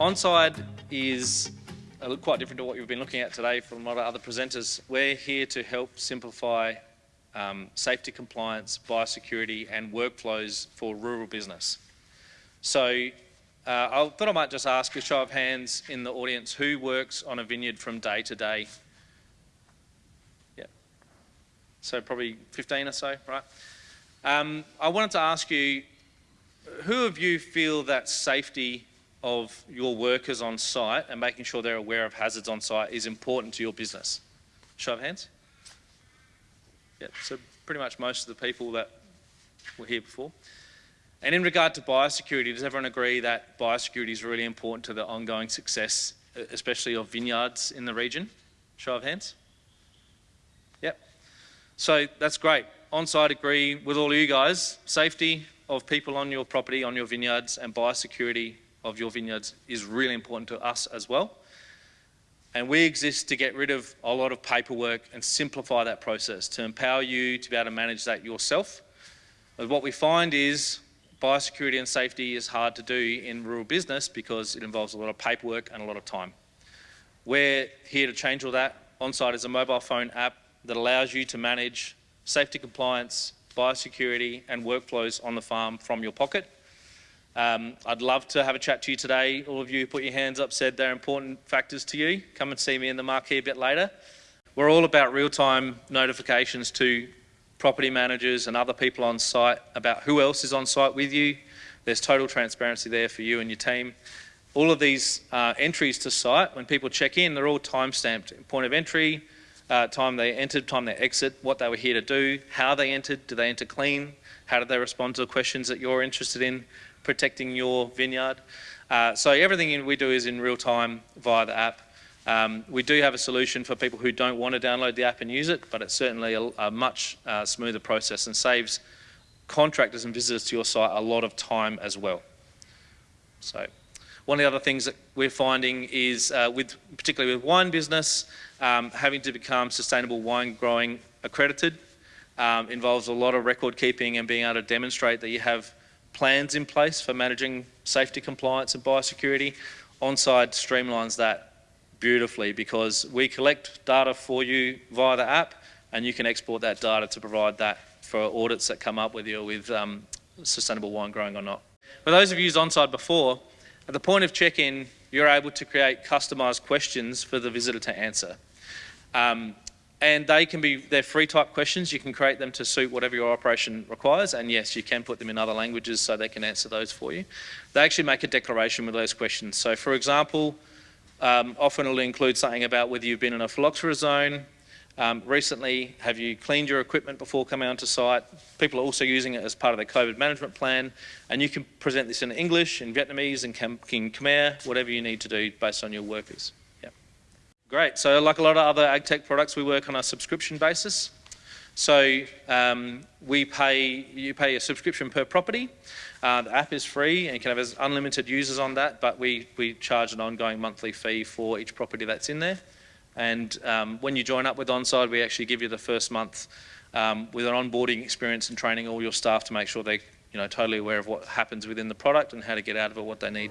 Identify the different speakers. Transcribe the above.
Speaker 1: Onside is quite different to what you've been looking at today from a lot of other presenters. We're here to help simplify um, safety compliance, biosecurity and workflows for rural business. So uh, I thought I might just ask a show of hands in the audience who works on a vineyard from day to day. Yeah. So probably 15 or so, right? Um, I wanted to ask you, who of you feel that safety of your workers on site and making sure they're aware of hazards on site is important to your business? Show of hands. Yeah, so pretty much most of the people that were here before. And in regard to biosecurity, does everyone agree that biosecurity is really important to the ongoing success, especially of vineyards in the region? Show of hands. Yep. So that's great. Onside agree with all you guys. Safety of people on your property, on your vineyards, and biosecurity of your vineyards is really important to us as well. And we exist to get rid of a lot of paperwork and simplify that process, to empower you to be able to manage that yourself. But what we find is biosecurity and safety is hard to do in rural business because it involves a lot of paperwork and a lot of time. We're here to change all that. Onside is a mobile phone app that allows you to manage safety compliance, biosecurity and workflows on the farm from your pocket. Um, I'd love to have a chat to you today. All of you who put your hands up said they're important factors to you. Come and see me in the marquee a bit later. We're all about real-time notifications to property managers and other people on site about who else is on site with you. There's total transparency there for you and your team. All of these uh, entries to site, when people check in, they're all time-stamped. Point of entry, uh, time they entered, time they exit, what they were here to do, how they entered, do they enter clean, how did they respond to the questions that you're interested in, protecting your vineyard. Uh, so everything we do is in real time via the app. Um, we do have a solution for people who don't want to download the app and use it, but it's certainly a, a much uh, smoother process and saves contractors and visitors to your site a lot of time as well. So one of the other things that we're finding is, uh, with particularly with wine business, um, having to become sustainable wine growing accredited um, involves a lot of record keeping and being able to demonstrate that you have plans in place for managing safety compliance and biosecurity. Onside streamlines that beautifully because we collect data for you via the app and you can export that data to provide that for audits that come up with you with um, sustainable wine growing or not. For those of you who's onside before, at the point of check-in, you're able to create customised questions for the visitor to answer. Um, and they can be, they're free type questions. You can create them to suit whatever your operation requires. And yes, you can put them in other languages so they can answer those for you. They actually make a declaration with those questions. So for example, um, often it'll include something about whether you've been in a phylloxera zone. Um, recently, have you cleaned your equipment before coming onto site? People are also using it as part of their COVID management plan. And you can present this in English, in Vietnamese, in Khmer, whatever you need to do based on your workers. Great. So like a lot of other ag tech products, we work on a subscription basis. So um, we pay, you pay a subscription per property. Uh, the app is free and you can have unlimited users on that, but we, we charge an ongoing monthly fee for each property that's in there. And um, when you join up with Onside, we actually give you the first month um, with an onboarding experience and training all your staff to make sure they're you know, totally aware of what happens within the product and how to get out of it what they need.